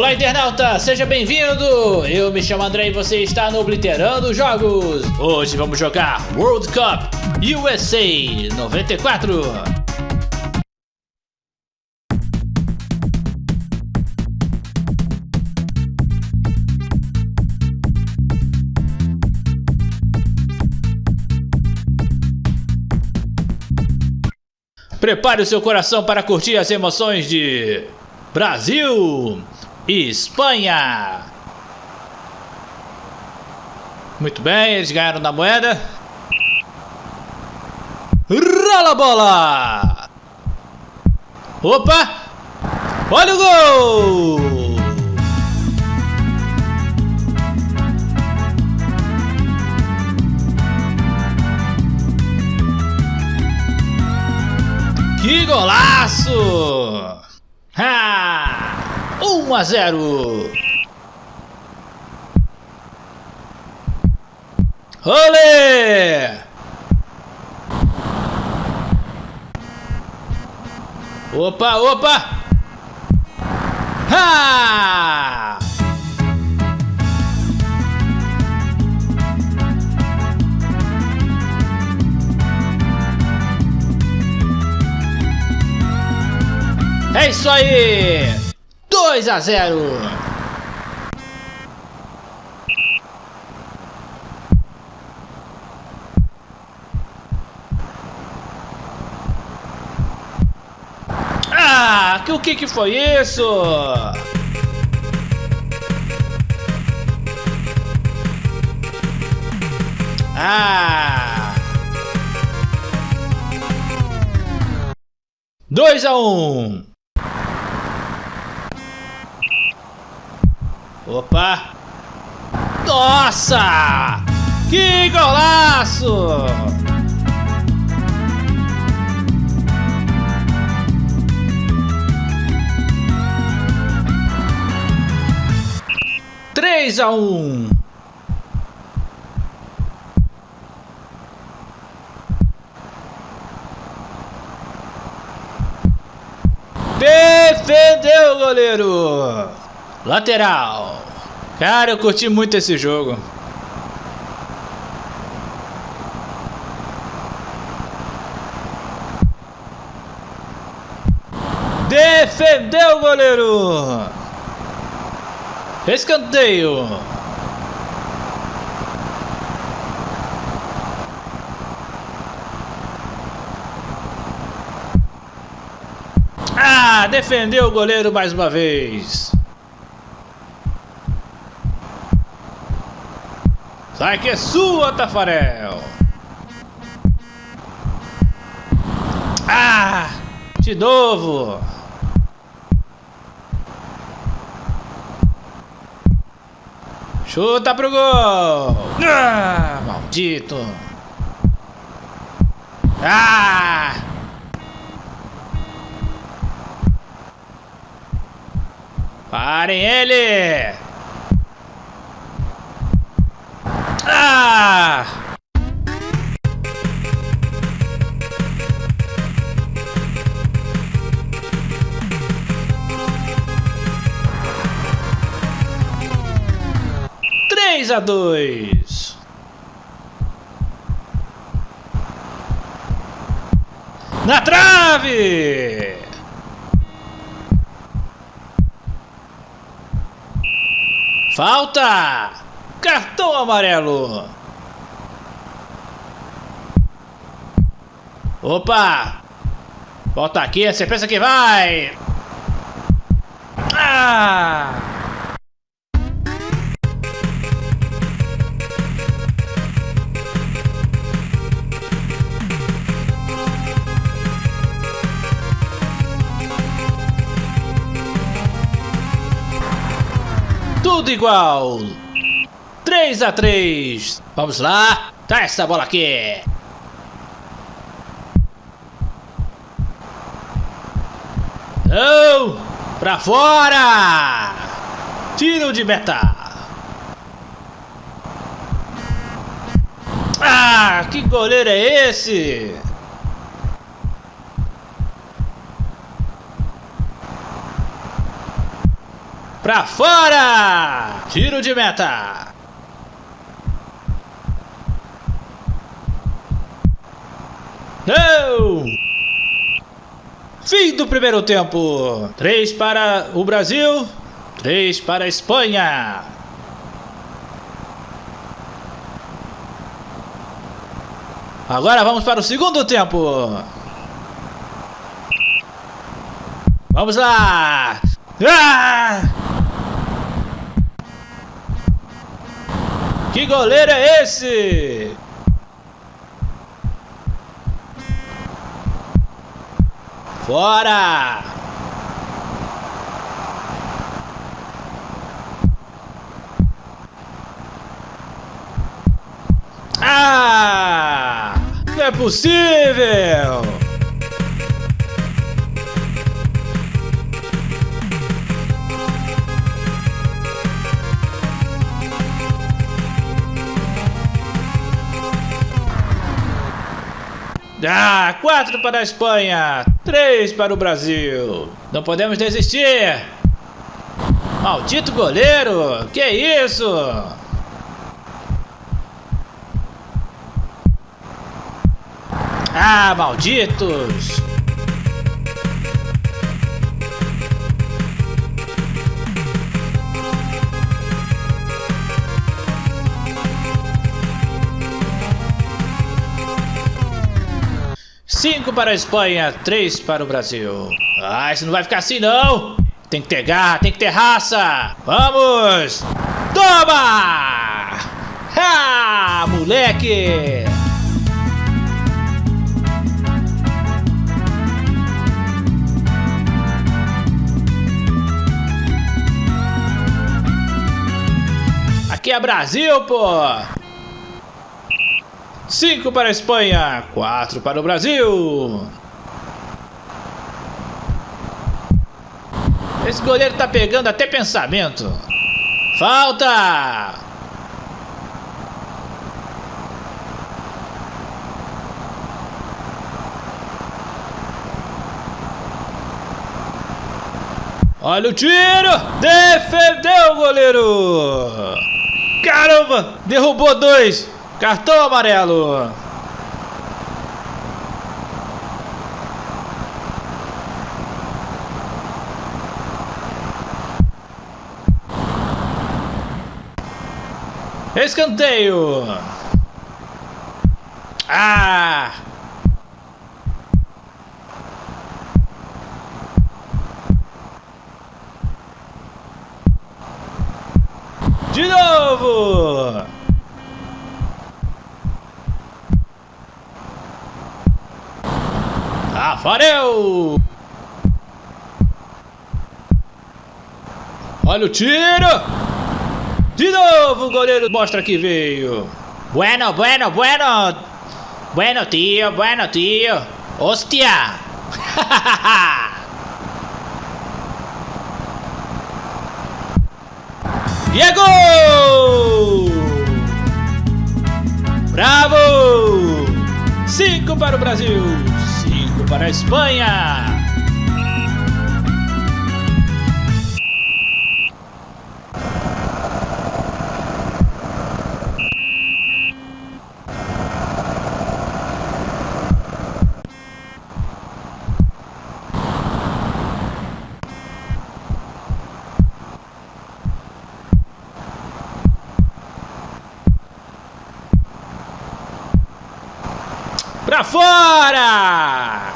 Olá, internauta! Seja bem-vindo! Eu me chamo André e você está no Obliterando Jogos. Hoje vamos jogar World Cup USA 94. Prepare o seu coração para curtir as emoções de Brasil Espanha. Muito bem, eles ganharam da moeda. Rola a bola! Opa! Olha o gol! Que golaço! Ha! 1 a 0. Olê! Opa, opa! Ha! É isso aí! 2 a 0. Ah, que o que que foi isso? Ah! 2 a 1. Um. Opa! Nossa! Que golaço! Três a um. Defendeu o goleiro! Lateral. Cara, eu curti muito esse jogo. Defendeu o goleiro. Escanteio. Ah, defendeu o goleiro mais uma vez. Sai que é sua, Tafarel! Ah! De novo! Chuta pro gol! Ah, maldito! Ah! Parem ele! 3 a 2. Na trave! Falta! Cartão amarelo! Opa! Volta aqui, você pensa que vai! Ah! Tudo igual! 3 a 3 Vamos lá. Tá essa bola aqui. Não! Pra fora! Tiro de meta. Ah, que goleiro é esse? Pra fora! Tiro de meta. Não! Fim do primeiro tempo. Três para o Brasil, três para a Espanha. Agora vamos para o segundo tempo. Vamos lá! Ah! Que goleiro é esse? Fora! Ah! Não é possível! Ah, quatro para a Espanha, três para o Brasil. Não podemos desistir. Maldito goleiro, que isso? Ah, malditos! Cinco para a Espanha, três para o Brasil. Ah, isso não vai ficar assim não! Tem que ter garra, tem que ter raça! Vamos! Toma! Ah, moleque! Aqui é Brasil, pô! 5 para a Espanha, 4 para o Brasil. Esse goleiro tá pegando até pensamento. Falta! Olha o tiro! Defendeu o goleiro! Caramba! Derrubou dois! Cartão amarelo! Escanteio! Ah! De novo! Tafarel! Olha o tiro! De novo o goleiro mostra que veio. Bueno, bueno, bueno. Bueno, tio, bueno, tio. Hostia! e é gol! Bravo! Cinco para o Brasil, para a Espanha. Pra fora!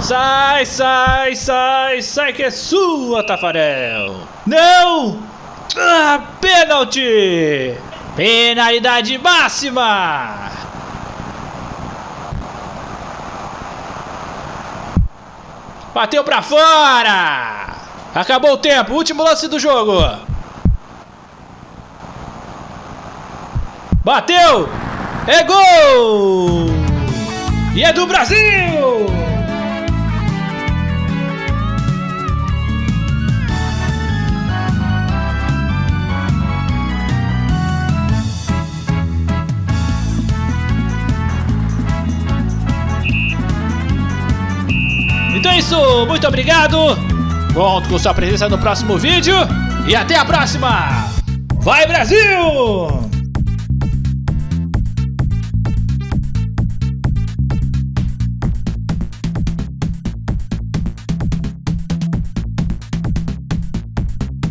Sai, sai, sai, sai que é sua, Tafarel! Não! Ah, pênalti! Penalidade máxima! Bateu pra fora! Acabou o tempo, último lance do jogo. Bateu! É gol! E é do Brasil! É isso, muito obrigado. Conto com sua presença no próximo vídeo e até a próxima. Vai Brasil!